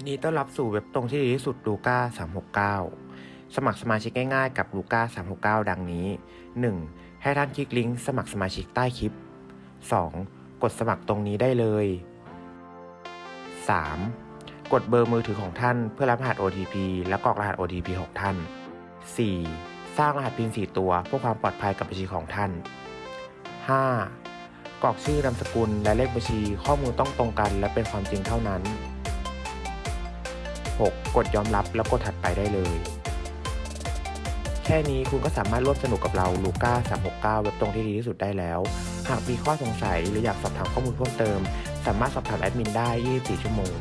ยินดีต้อนรับสู่เว็บตรงที่ดีที่สุดลูก้า369 สมัครสมาชิกง่ายๆกับลูก้า369 ดังนี้ 1. ให้ท่านคลิกลิงก์สมัครสมาชิกใต้คลิป 2. กดสมัครตรงนี้ได้เลย 3. กดเบอร์มือถือของท่านเพื่อรับรหัส OTP และกรอกรหัส OTP ของท่าน 4. สร้างรหัสพิน4ตัวเพื่อความปลอดภัยกับบัญชีของท่าน 5. กรอกชื่อนามสกุลและเลขบัญชีข้อมูลต้องตรงกันและเป็นความจริงเท่านั้น 6. กดยอมรับแล้วกดถัดไปได้เลย แค่นี้คุณก็สามารถร่วมสนุกกับเราลูก้า369 เว็บตรงที่ดีที่สุดได้แล้ว หากมีข้อสงสัยหรืออยากสอบถามข้อมูลเพิ่มเติม สามารถสอบถามแอดมินได้ 24 ชั่วโมง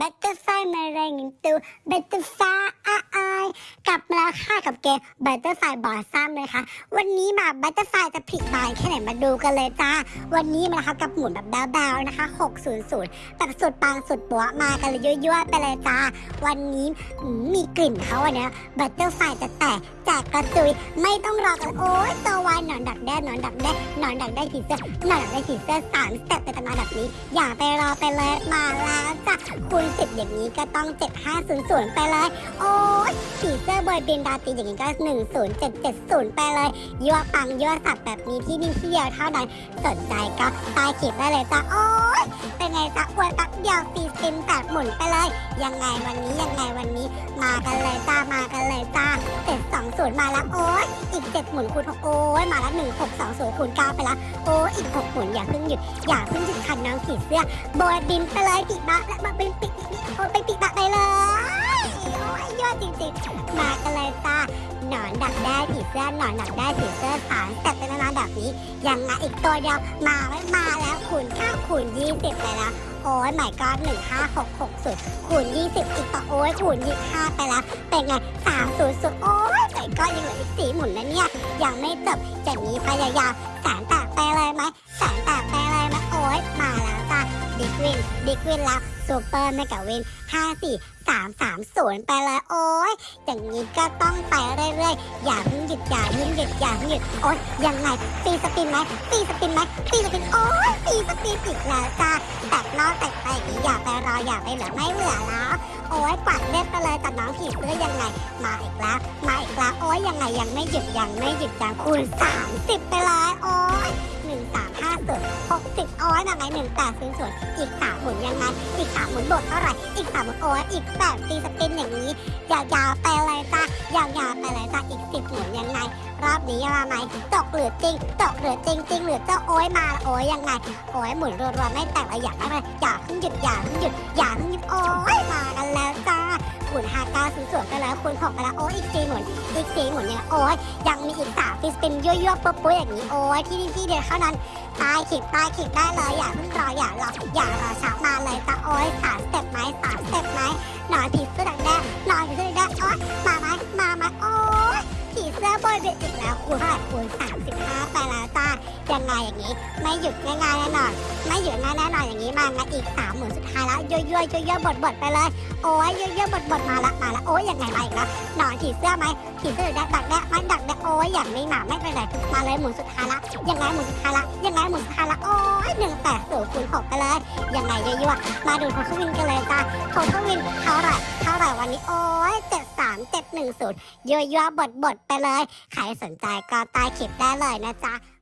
Butterfly มารายงานตัว กลับมาแล้วค่ะกับเกม Butterfly Blossom เลยค่ะวันนี้มา Butterfly จะผลิบานแค่ไหนมาดูกันเลยจ้า วันนี้มานะคะกับหมุนแบบดาวๆนะคะ 600 แบบสุดปังสุดปัวมากันเลยยั่วๆไปเลยจ้า วันนี้มีกลิ่นเขาอันเนี้ยบัตเตอร์ไฟจะแต กแจกกระจุย ไม่ต้องรอกันโอ๊ยตัววายหนอนดักแด้หนอนดักแด้หนอนดักได้ผีเสื้อหนอนดักได้ผีเสื้อสามสเต็ปในตำนานแบบนี้ อย่าไปรอไปเลยมาแล้วจ้ะคูณสิบอย่างนี้ก็ต้อง7500ไปเลย โอ้ยผีเสื้อบอยบินดาตีอย่างนี้ก็10770ไปเลยยั่วปังยั่วสัตว์แบบนี้ที่นี่ที่เดียวเท่านั้นสนใจก็ใตายขีดได้เลยจ้ะโอ้ยเป็นไงจ๊ะอวยแป๊บเดียวฟรีสปินแบบหมุนไปเลย ยังไงวันนี้ยังไงวันนี้ มากันเลยจ้ามากันเลยจ้าเจ็ดสองศูนย์มาแล้วโอ้ยอีกเจ็ดหมุนคูณหกโอ้ยมาแล้วหนึ่งหกสองศูนย์คูณเก้าไปแล้วโอ้ยอีกหกหมุนอย่าเพิ่งหยุดอย่าเพิ่งหยุดคันน้องขีเสื้อโบยบินไปเลยปีกบักและมาบินปีกปีกโอ้ยไปปีกบักไปเลยโอ้ยยอดจริงๆ มากันเลยจ้าหนอนดักได้ผีเสื้อหนอนดักได้ผีเสื้อสารแต่เป็นนานแบบนี้ยังไงอีกตัวเดียวมาไม่มาแล้วคูณเก้าคูณยี่สิบไปแล้วโอ้ยหมายก็หนึ่งห้าหกหกสุดคูณยี่สิบอีกต่อโอ้ยคูณยี่ห้าไปแล้วเป็นไงสามศูนย์สุดโอ้ย แต่ก็ยังเหลืออีกสี่หมุนนะเนี่ย ยังไม่จบจากนี้พยายามแสนแตกไปเลยไหมแสนแตกไปเลยไหมโอ้ยมาแล้วจ้าดิกวินดิกวินแล้วซูเปอร์เมกะวินห้าสี่สามสามศูนย์ไปเลยโอ้ยอย่างนี้ก็ต้องไปเรื่อยๆอย่าเพิ่งหยุดอย่าเพิ่งหยุดอย่าเพิ่งหยุดโอ้ยยังไงตีสปินไหมตีสปินไหมตีสปินโอ้ยตีสปินอีกแล้วจ้าแตกนอกแตกไปอย่าไปรออย่าไปเหลือไม่เหลือแล้วโอ้ยป ดเล็บไปเลยตัดน้องผีเสื้อยังไง มาอีกแล้วมาอีกแล้วโอ้ยยังไงยังไม่หยุดยังไม่หยุดยังคูณสามสิบไปเลยโอ้ยหนึ่งสามห้าศูนย์หกสิบโอ้ยยังไงหนึ่งแปดศูนย์ศูนย์อีกสามหมุนยังไงอีกสามหมุนบทเท่าไหร่อีกสามหมุนโอ้ยอีกแปดตีสปินอย่างนี้ยาวๆไปเลยจ้ายาวๆไปเลยจ้าอีกสิบหมุนยังไงรอบนี้มาไหมตกหรือจริงตกหรือจริงจริงหรือเจ้าโอ้ยมาโอ้ยยังไงโอ้ยหมุนรัวๆไม่แตกเลยอยากได้เลยอย่าเพิ่งหยุดอย่าเพิ่งหยุดอย่าเพิ่งหยุดโอ้ยมากันแล้วจ้า นห้าเก้าศูนย์ศูนย์ไปแล้วคูณหกไปแล้วโอ้ยอีกสี่หมุนอีกสี่หมุนยังไงโอ้ยยังมีอีกสามฟิสปินยั่วๆปุ๊บปุ๊บอย่างนี้โอ้ยที่นี่ที่เดียวเท่านั้นตายขีดตายขีดได้เลยอย่าเพิ่งรออย่ารออย่ารอช้ามาเลยจ้าโอ้ยสามสเต็ปไหมสามสเต็ปไหมหนอนผีเสื้อดังแดงหนอนผีเสื้อดังแดงโอ้ยมาไหมมาไหมโอ้ยผีเสื้อบอยเบ็ดอีกแล้วคูณเท่าไหร่คูณสามสิบห้าไปแล้วจ้า ยังไงอย่างนี้ ไม่หยุดง่ายๆแน่นอน ไม่หยุดง่ายแน่นอนอย่างนี้มางั้นอีกสามหมื่นสุดท้ายแล้วยั่วยั่วยั่วยั่วบดบดไปเลย โอ้ยเยอะๆบดบดมาละมาละโอ้ยยังไงมาอีกแล้วหนอนผีเสื้อไหมผีเสื้อดักดักแดมันดักแดโอ้ยอย่างไม่หนาไม่เป็นไรมาเลยหมุนสุดท้ายละยังไงหมุนสุดท้ายละยังไงหมุนสุดท้ายละโอ้ยหนึ่งแปดศูนย์คูณหกไปเลยยังไงเยอะๆมาดูโททวินกันเลยจ้าโททวินเท่าไหร่เท่าไหร่วันนี้โอ้ยเจ็ดสามเจ็ดหนึ่งศูนย์เยอะๆบดบดไปเลย ใครสนใจก็ใต้คลิปได้เลยนะจ๊ะ